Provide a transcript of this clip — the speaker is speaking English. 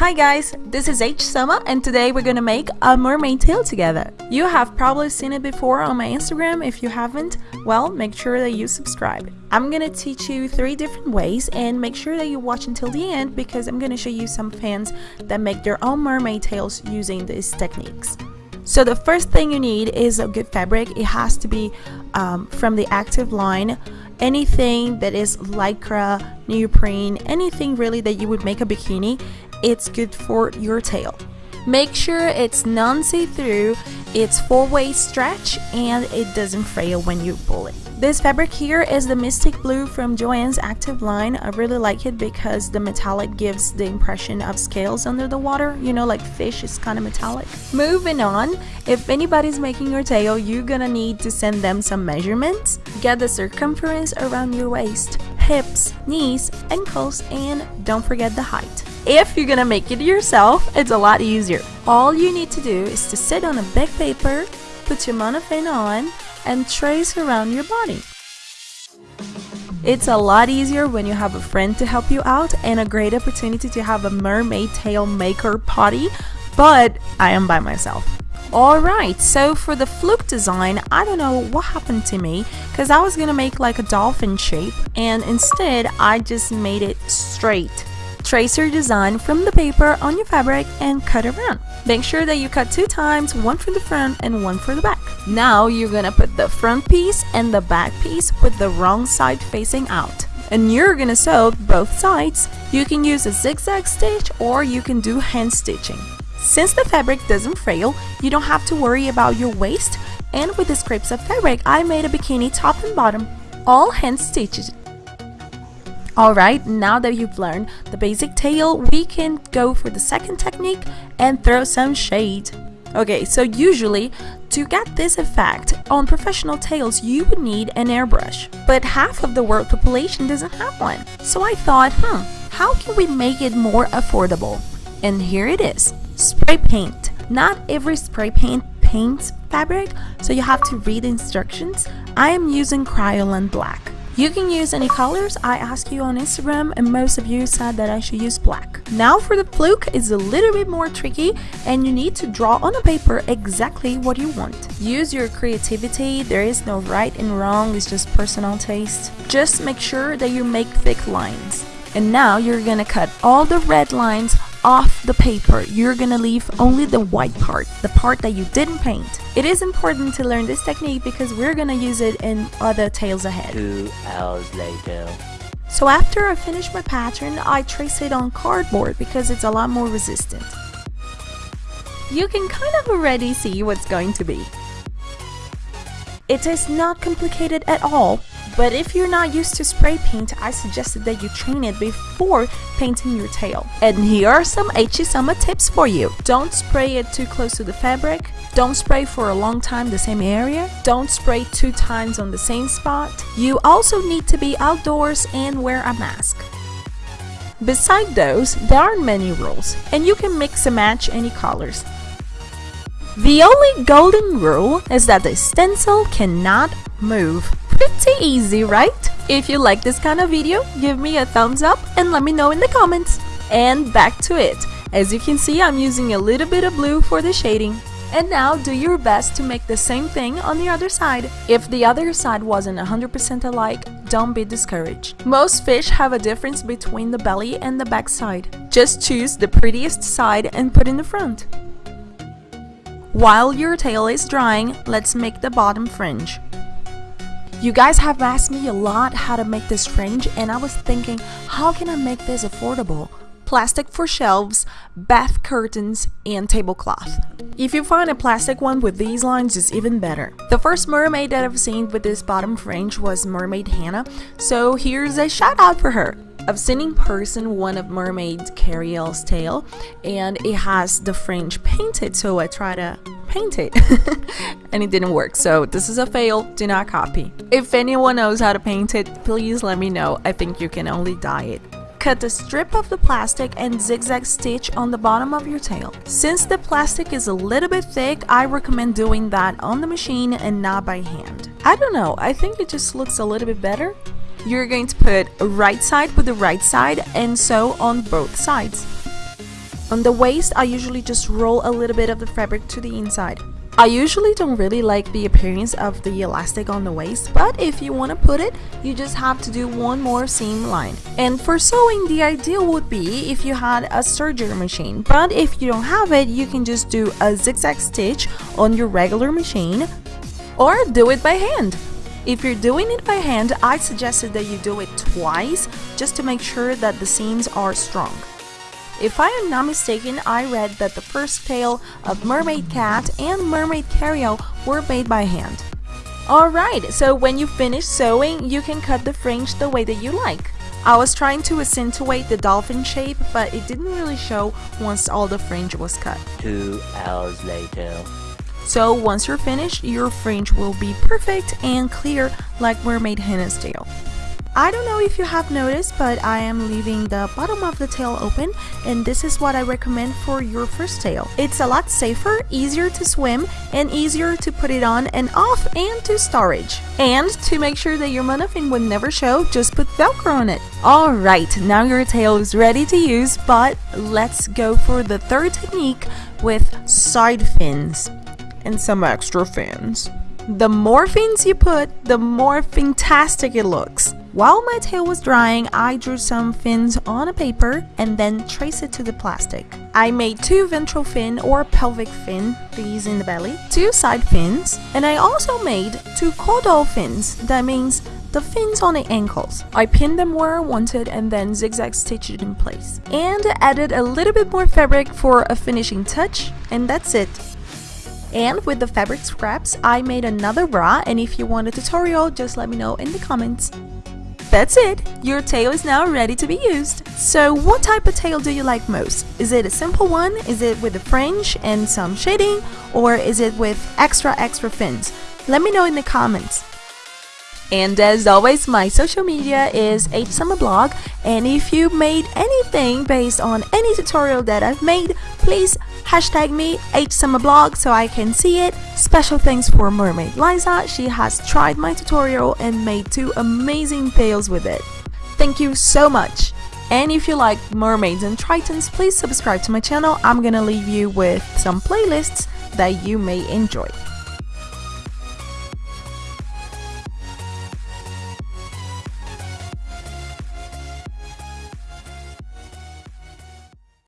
Hi guys, this is H Summer and today we're gonna make a mermaid tail together. You have probably seen it before on my Instagram. If you haven't, well, make sure that you subscribe. I'm gonna teach you three different ways and make sure that you watch until the end because I'm gonna show you some fans that make their own mermaid tails using these techniques. So the first thing you need is a good fabric. It has to be um, from the active line anything that is lycra, neoprene, anything really that you would make a bikini, it's good for your tail. Make sure it's non-see-through, it's four-way stretch, and it doesn't frail when you pull it. This fabric here is the Mystic Blue from Joann's Active line. I really like it because the metallic gives the impression of scales under the water. You know, like fish is kind of metallic. Moving on, if anybody's making your tail, you're gonna need to send them some measurements. Get the circumference around your waist, hips, knees, ankles, and don't forget the height. If you're gonna make it yourself, it's a lot easier. All you need to do is to sit on a big paper, put your monofin on, and trace around your body. It's a lot easier when you have a friend to help you out and a great opportunity to have a mermaid tail maker party, but I am by myself. Alright, so for the fluke design, I don't know what happened to me because I was gonna make like a dolphin shape and instead I just made it straight. Trace your design from the paper on your fabric and cut around. Make sure that you cut two times, one for the front and one for the back. Now you're gonna put the front piece and the back piece with the wrong side facing out. And you're gonna sew both sides. You can use a zigzag stitch or you can do hand stitching. Since the fabric doesn't frail, you don't have to worry about your waist and with the scraps of fabric, I made a bikini top and bottom, all hand stitches Alright, now that you've learned the basic tail, we can go for the second technique and throw some shade. Okay, so usually, to get this effect on professional tails, you would need an airbrush. But half of the world population doesn't have one. So I thought, hmm, how can we make it more affordable? And here it is, spray paint. Not every spray paint paints fabric, so you have to read instructions. I am using Krylon Black. You can use any colors, I asked you on Instagram and most of you said that I should use black. Now for the fluke, it's a little bit more tricky and you need to draw on a paper exactly what you want. Use your creativity, there is no right and wrong, it's just personal taste. Just make sure that you make thick lines. And now you're gonna cut all the red lines off the paper, you're gonna leave only the white part, the part that you didn't paint. It is important to learn this technique because we're gonna use it in other tales ahead. Two hours later. So after I finish my pattern, I trace it on cardboard because it's a lot more resistant. You can kind of already see what's going to be. It is not complicated at all, but if you're not used to spray paint, I suggested that you train it before painting your tail. And here are some Summer tips for you. Don't spray it too close to the fabric. Don't spray for a long time the same area. Don't spray two times on the same spot. You also need to be outdoors and wear a mask. Beside those, there aren't many rules, and you can mix and match any colors. The only golden rule is that the stencil cannot move. Pretty easy, right? If you like this kind of video, give me a thumbs up and let me know in the comments. And back to it. As you can see, I'm using a little bit of blue for the shading. And now do your best to make the same thing on the other side. If the other side wasn't 100% alike, don't be discouraged. Most fish have a difference between the belly and the back side. Just choose the prettiest side and put in the front. While your tail is drying, let's make the bottom fringe. You guys have asked me a lot how to make this fringe and I was thinking, how can I make this affordable? Plastic for shelves, bath curtains, and tablecloth. If you find a plastic one with these lines, it's even better. The first mermaid that I've seen with this bottom fringe was Mermaid Hannah, so here's a shout out for her. I've seen in person one of Mermaid Kariel's tail and it has the fringe painted so I try to paint it and it didn't work so this is a fail do not copy if anyone knows how to paint it please let me know I think you can only dye it Cut a strip of the plastic and zigzag stitch on the bottom of your tail. Since the plastic is a little bit thick, I recommend doing that on the machine and not by hand. I don't know, I think it just looks a little bit better. You're going to put right side with the right side and sew on both sides. On the waist, I usually just roll a little bit of the fabric to the inside. I usually don't really like the appearance of the elastic on the waist, but if you want to put it, you just have to do one more seam line. And for sewing, the ideal would be if you had a serger machine, but if you don't have it, you can just do a zigzag stitch on your regular machine or do it by hand. If you're doing it by hand, I suggested that you do it twice just to make sure that the seams are strong. If I am not mistaken, I read that the first tail of Mermaid Cat and Mermaid Kariel were made by hand. Alright, so when you finish sewing, you can cut the fringe the way that you like. I was trying to accentuate the dolphin shape, but it didn't really show once all the fringe was cut. Two hours later. So once you're finished, your fringe will be perfect and clear like Mermaid Hannah's tail. I don't know if you have noticed, but I am leaving the bottom of the tail open and this is what I recommend for your first tail. It's a lot safer, easier to swim, and easier to put it on and off and to storage. And to make sure that your monofin would never show, just put velcro on it. Alright, now your tail is ready to use, but let's go for the third technique with side fins and some extra fins. The more fins you put, the more fantastic it looks. While my tail was drying, I drew some fins on a paper and then traced it to the plastic. I made two ventral fin or pelvic fin, these in the belly, two side fins, and I also made two caudal fins, that means the fins on the ankles. I pinned them where I wanted and then zigzag stitched it in place. And added a little bit more fabric for a finishing touch, and that's it. And with the fabric scraps, I made another bra and if you want a tutorial, just let me know in the comments. That's it! Your tail is now ready to be used. So what type of tail do you like most? Is it a simple one? Is it with a fringe and some shading? Or is it with extra extra fins? Let me know in the comments. And as always, my social media is HSummerBlog and if you made anything based on any tutorial that I've made, please hashtag me HSummerBlog so I can see it. Special thanks for Mermaid Liza, she has tried my tutorial and made two amazing tails with it. Thank you so much! And if you like mermaids and tritons, please subscribe to my channel. I'm gonna leave you with some playlists that you may enjoy.